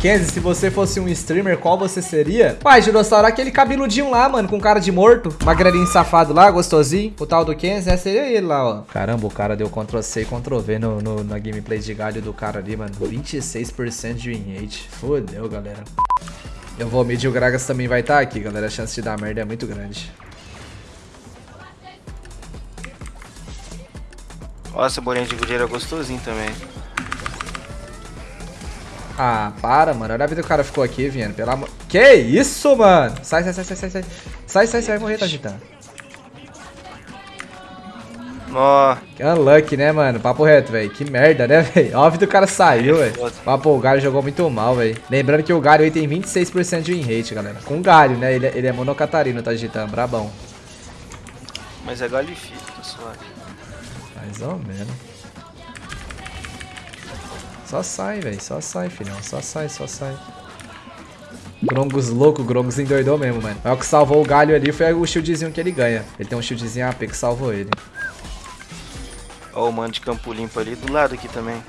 Kenzie, se você fosse um streamer, qual você seria? Pai, Girossauro, aquele cabeludinho lá, mano, com cara de morto. Magrelinho safado lá, gostosinho. O tal do Kenzie, é, seria ele lá, ó. Caramba, o cara deu Ctrl-C e Ctrl-V no, no, na gameplay de galho do cara ali, mano. 26% de win rate. Fodeu, galera. Eu vou medir o Gragas também vai estar tá aqui, galera. A chance de dar merda é muito grande. Nossa, bolinha de gudeira é gostosinho também. Ah, para, mano. Olha a vida que o cara ficou aqui, vindo. Pelo amor... Que isso, mano? Sai, sai, sai, sai, sai, sai. Sai, sai, sai, vai morrer, Tagitã. Ó. Que unlucky, né, mano? Papo reto, velho. Que merda, né, velho? Óbvio que o cara saiu, velho. Papo, o Galho jogou muito mal, velho. Lembrando que o Galho tem 26% de win rate, galera. Com o Galho, né? Ele, ele é monocatarino, tá digitando. Brabão. Mas é Galho e tá suave. Mais ou menos. Só sai, velho. Só sai, filhão. Só sai, só sai. Grongos louco, Grongos endoidou mesmo, mano. Mas o que salvou o galho ali foi o shieldzinho que ele ganha. Ele tem um shieldzinho AP que salvou ele. Ó o mano de campo limpo ali do lado aqui também.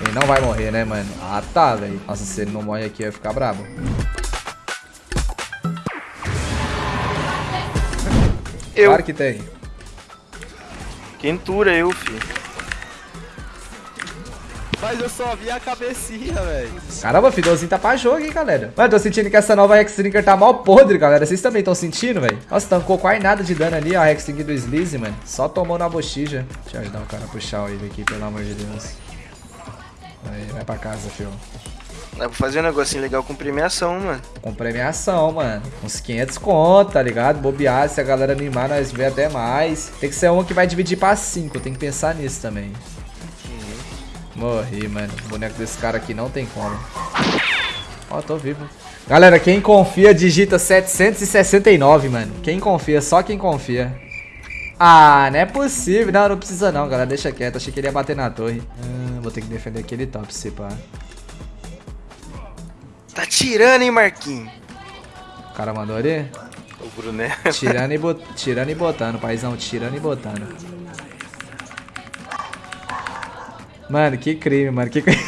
Ele não vai morrer, né, mano? Ah, tá, velho. Nossa, se ele não morre aqui, eu ia ficar brabo. Eu. Claro que tem. Quentura eu, filho. Mas eu só vi a cabecinha, velho. Caramba, Fidozinho tá pra jogo, hein, galera. Mano, tô sentindo que essa nova Hexdrinker tá mal podre, galera. Vocês também estão sentindo, velho? Nossa, tancou quase nada de dano ali, ó, a Hexdrinker do Sleaze, mano. Só tomou na bochija. Deixa eu ajudar o cara a puxar ele aqui, pelo amor de Deus. Aí, vai pra casa, fio. Dá pra fazer um negocinho legal com premiação, mano. Com premiação, mano. Uns 500 conto, tá ligado? Bobear, se a galera animar, nós vê até mais. Tem que ser uma que vai dividir pra 5. Tem que pensar nisso também. Morri, mano. O boneco desse cara aqui não tem como. Ó, tô vivo. Galera, quem confia, digita 769, mano. Quem confia, só quem confia. Ah, não é possível. Não, não precisa não, galera. Deixa quieto. Achei que ele ia bater na torre. Ah, vou ter que defender aquele top, se pá. Tá tirando, hein, Marquinhos? O cara mandou ali? O Bruné. Tirando e, bot... tirando e botando, paizão. Tirando e botando. Mano, que crime, mano. Que que coisa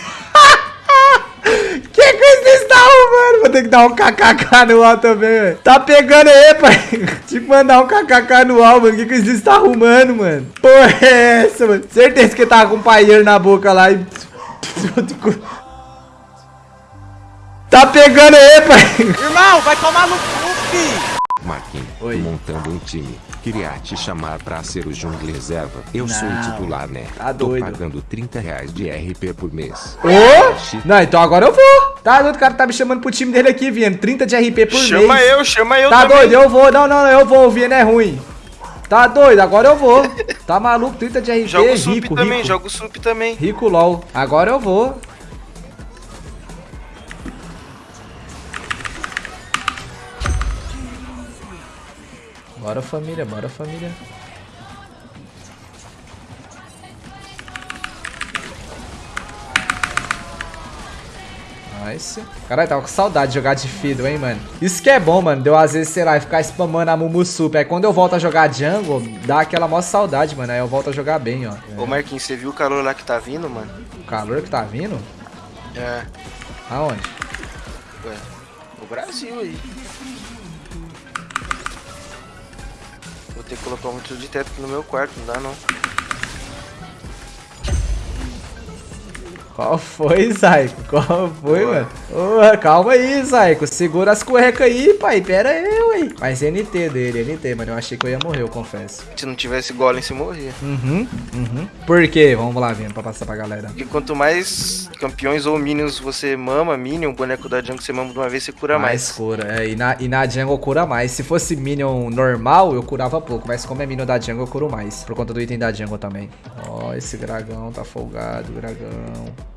está arrumando? Vou ter que dar um kkk no ar também, velho. Tá pegando aí, pai. Tinha que mandar um kkk no ar, mano. Que coisa você está arrumando, mano? Porra é essa, mano? Certeza que tava com um paieiro na boca lá e... Tá pegando aí, pai. Irmão, vai tomar no cu, filho. Marquinhos, montando um time. Queria te chamar pra ser o jungle reserva. Eu não, sou o titular, né? Tá doido. Tô pagando 30 reais de RP por mês. Ô! Oh? Não, então agora eu vou. Tá doido, o cara tá me chamando pro time dele aqui, Vieno. 30 de RP por chama mês. Chama eu, chama eu Tá também. doido, eu vou. Não, não, eu vou. O Vieno é ruim. Tá doido, agora eu vou. Tá maluco, 30 de RP, joga o rico, sup também, rico. joga o sup também. Rico LOL. Agora eu vou. Bora família, bora família. Nice. Caralho, tava com saudade de jogar de Fiddle, hein, mano. Isso que é bom, mano. Deu às vezes, sei lá, ficar spamando a Mumusup. Aí quando eu volto a jogar jungle, dá aquela maior saudade, mano. Aí eu volto a jogar bem, ó. Ô, Marquinhos, você viu o calor lá que tá vindo, mano? O calor que tá vindo? É. Aonde? Ué, o Brasil aí. Vou ter que colocar um tiro de teto aqui no meu quarto, não dá não. Qual foi, Zaico? Qual foi, Boa. mano? Ô, calma aí, Zaico. Segura as cuecas aí, pai. Pera aí, ué. Mas NT dele, NT, mano. Eu achei que eu ia morrer, eu confesso. Se não tivesse golem, você morria. Uhum, uhum. Por quê? Vamos lá, vindo pra passar pra galera. Porque quanto mais campeões ou minions você mama, minion, boneco da jungle você mama de uma vez, você cura mais. Mais cura, é. E na, e na jungle cura mais. Se fosse minion normal, eu curava pouco. Mas como é minion da jungle, eu curo mais. Por conta do item da jungle também. Ó, oh, esse dragão tá folgado, dragão.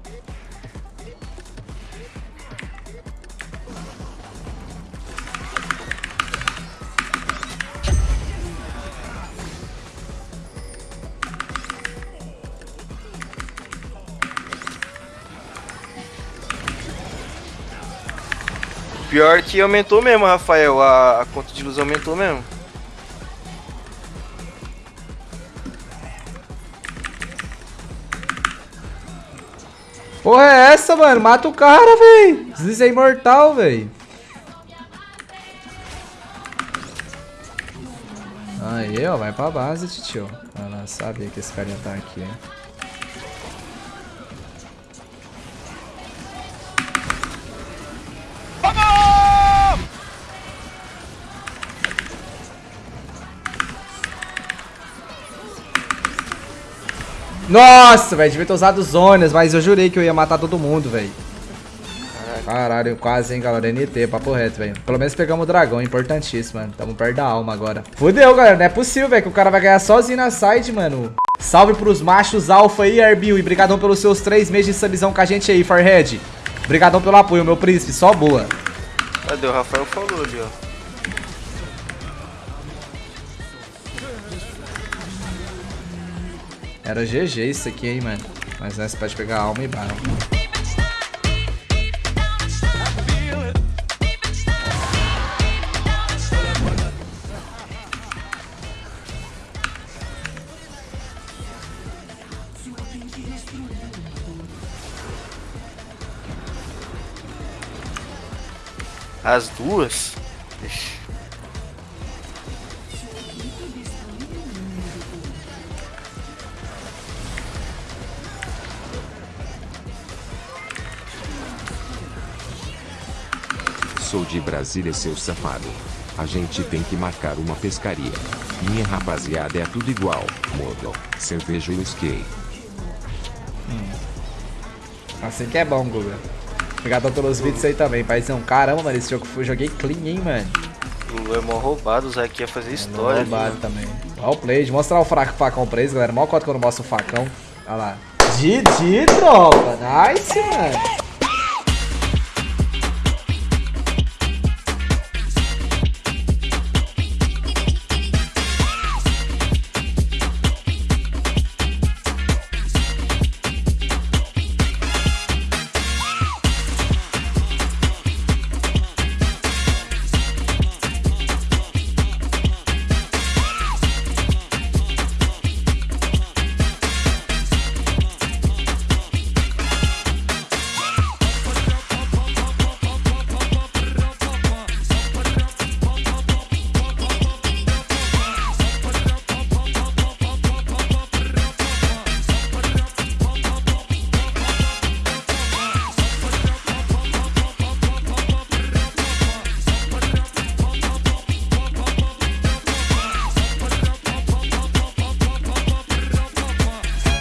Pior que aumentou mesmo, Rafael. A, a conta de luz aumentou mesmo. Porra é essa, mano? Mata o cara, véi. Deslize é imortal, véi. Aí, ó, vai pra base, tio. Ela sabia que esse carinha tá aqui, hein? Nossa, velho, devia ter usado zonas, mas eu jurei que eu ia matar todo mundo, velho. Caralho, quase, hein, galera. NT, papo reto, velho. Pelo menos pegamos o dragão, importantíssimo, mano. Tamo perto da alma agora. Fudeu, galera. Não é possível, velho, que o cara vai ganhar sozinho na side, mano. Salve pros machos alfa aí, Arbil. E brigadão pelos seus três meses de subzão com a gente aí, Farhead. Brigadão pelo apoio, meu príncipe. Só boa. Cadê? O Rafael falou ali, ó. Era GG isso aqui, hein, mano. Mas nessa pode pegar alma e bala. As duas? Ixi. Sou de Brasília, seu safado. A gente tem que marcar uma pescaria. Minha rapaziada é tudo igual. Modo, cerveja e whisky. Assim que é bom, Guga. Obrigado pelos vídeos aí também, paizão. Caramba, mano, esse jogo foi, joguei clean, hein, mano. O Lu é mó roubado, o Zack ia fazer história. ali, Roubado também. Olha o play, de mostrar o fraco facão pra eles, galera. Mó cota quando mostra o facão. Olha lá. GG, tropa. Nice, mano.